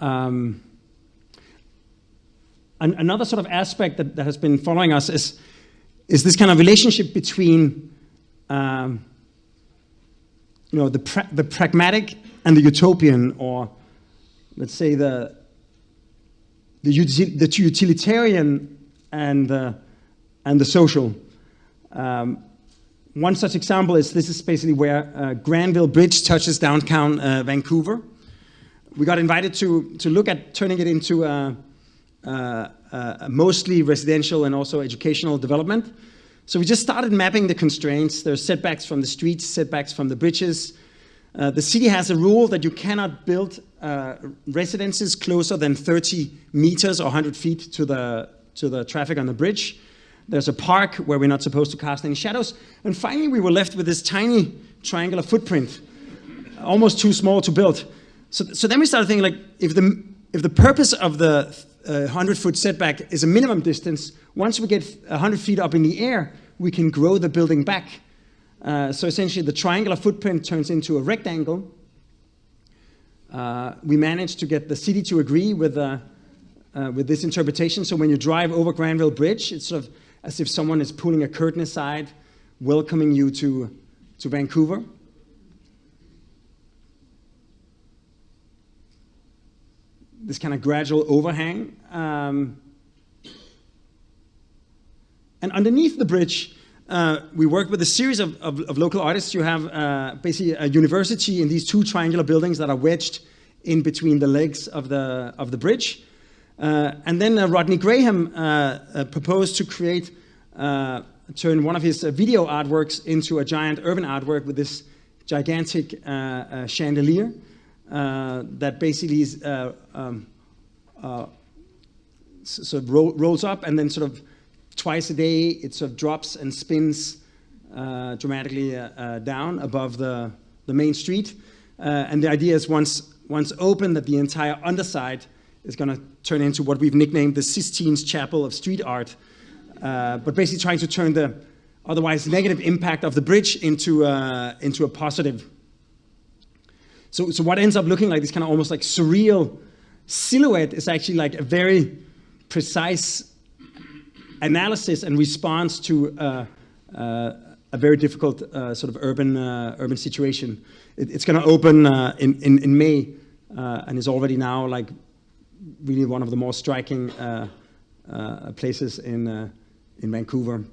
Um, an, another sort of aspect that, that has been following us is, is this kind of relationship between um, you know, the, pra the pragmatic and the utopian, or let's say the, the, util the utilitarian and the, and the social. Um, one such example is this is basically where uh, Granville Bridge touches downtown uh, Vancouver. We got invited to, to look at turning it into a, a, a mostly residential and also educational development. So we just started mapping the constraints. There's setbacks from the streets, setbacks from the bridges. Uh, the city has a rule that you cannot build uh, residences closer than 30 meters or 100 feet to the, to the traffic on the bridge. There's a park where we're not supposed to cast any shadows. And finally, we were left with this tiny triangular footprint, almost too small to build. So, so then we started thinking, like, if the, if the purpose of the 100-foot uh, setback is a minimum distance, once we get 100 feet up in the air, we can grow the building back. Uh, so essentially, the triangular footprint turns into a rectangle. Uh, we managed to get the city to agree with, uh, uh, with this interpretation. So when you drive over Granville Bridge, it's sort of as if someone is pulling a curtain aside, welcoming you to, to Vancouver. This kind of gradual overhang. Um, and underneath the bridge, uh, we work with a series of, of, of local artists. You have uh, basically a university in these two triangular buildings that are wedged in between the legs of the, of the bridge. Uh, and then uh, Rodney Graham uh, uh, proposed to create, turn one of his video artworks into a giant urban artwork with this gigantic chandelier that basically is, um, sort of ro rolls up and then sort of twice a day, it sort of drops and spins uh, dramatically uh, uh, down above the, the main street. Uh, and the idea is once, once open that the entire underside is going to turn into what we've nicknamed the Sistine Chapel of street art, uh, but basically trying to turn the otherwise negative impact of the bridge into, uh, into a positive. So, so what ends up looking like this kind of almost like surreal silhouette is actually like a very precise analysis and response to uh, uh, a very difficult uh, sort of urban urban situation. It, it's going to open in, in, in May and is already now like really one of the more striking places in in Vancouver.